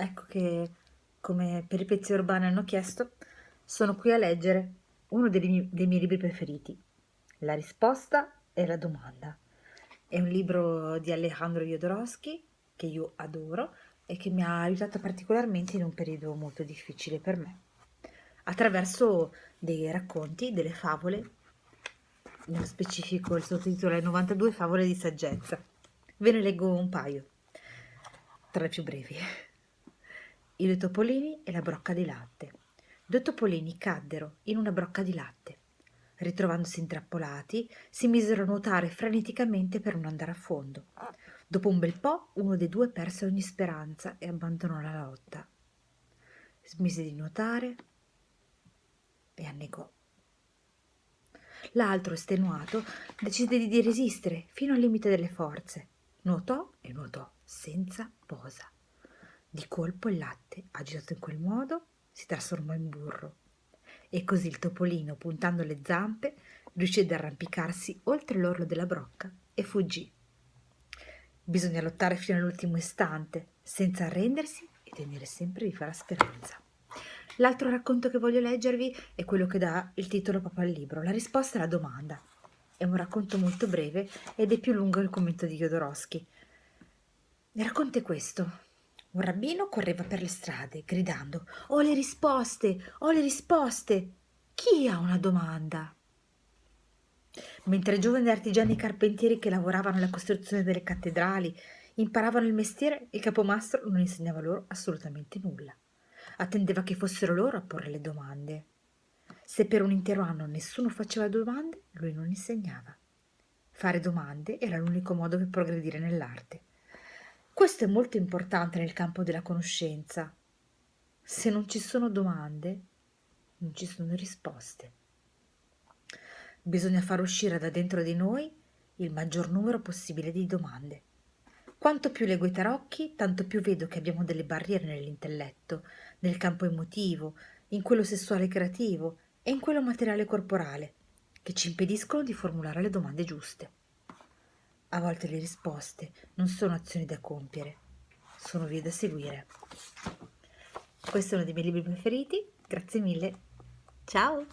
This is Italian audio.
Ecco che, come peripezie urbane hanno chiesto, sono qui a leggere uno dei, miei, dei miei libri preferiti, La risposta e la domanda. È un libro di Alejandro Jodorowsky che io adoro e che mi ha aiutato particolarmente in un periodo molto difficile per me, attraverso dei racconti, delle favole, nello specifico il sottotitolo è 92 favole di saggezza. Ve ne leggo un paio, tra le più brevi i due topolini e la brocca di latte. Due topolini caddero in una brocca di latte. Ritrovandosi intrappolati, si misero a nuotare freneticamente per non andare a fondo. Dopo un bel po', uno dei due perse ogni speranza e abbandonò la lotta. Smise di nuotare e annegò. L'altro, estenuato, decise di resistere fino al limite delle forze. Nuotò e nuotò senza posa. Di colpo il latte, agitato in quel modo, si trasformò in burro. E così il topolino, puntando le zampe, riuscì ad arrampicarsi oltre l'orlo della brocca e fuggì. Bisogna lottare fino all'ultimo istante, senza arrendersi e tenere sempre viva la speranza. L'altro racconto che voglio leggervi è quello che dà il titolo proprio al libro, La risposta alla domanda. È un racconto molto breve ed è più lungo del commento di Jodorowsky. Il racconto è questo. Un rabbino correva per le strade, gridando Ho le risposte, ho le risposte. Chi ha una domanda? Mentre i giovani artigiani carpentieri che lavoravano alla costruzione delle cattedrali imparavano il mestiere, il capomastro non insegnava loro assolutamente nulla. Attendeva che fossero loro a porre le domande. Se per un intero anno nessuno faceva domande, lui non insegnava. Fare domande era l'unico modo per progredire nell'arte. Questo è molto importante nel campo della conoscenza. Se non ci sono domande, non ci sono risposte. Bisogna far uscire da dentro di noi il maggior numero possibile di domande. Quanto più leggo i tarocchi, tanto più vedo che abbiamo delle barriere nell'intelletto, nel campo emotivo, in quello sessuale creativo e in quello materiale corporale, che ci impediscono di formulare le domande giuste. A volte le risposte non sono azioni da compiere, sono vie da seguire. Questo è uno dei miei libri preferiti, grazie mille, ciao!